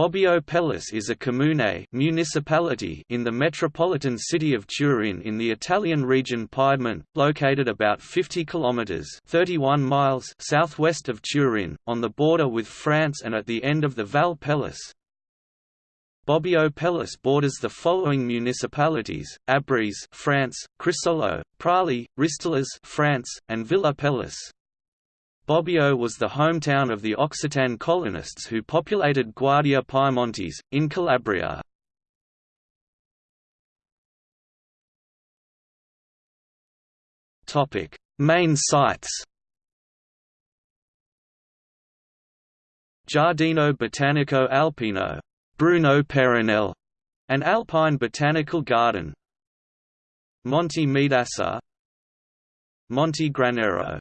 Bobbio Pellice is a comune municipality in the metropolitan city of Turin in the Italian region Piedmont, located about 50 kilometers (31 miles) southwest of Turin, on the border with France and at the end of the Val Pellice. Bobbio Pellice borders the following municipalities: Abries, France; Crissolo, Prali, Ristolas, France, and Villa Pellice. Bobbio was the hometown of the Occitan colonists who populated Guardia Piemontese, in Calabria. Main sites Giardino Botanico Alpino Bruno Peyronel, an alpine botanical garden. Monte Meidassa Monte Granero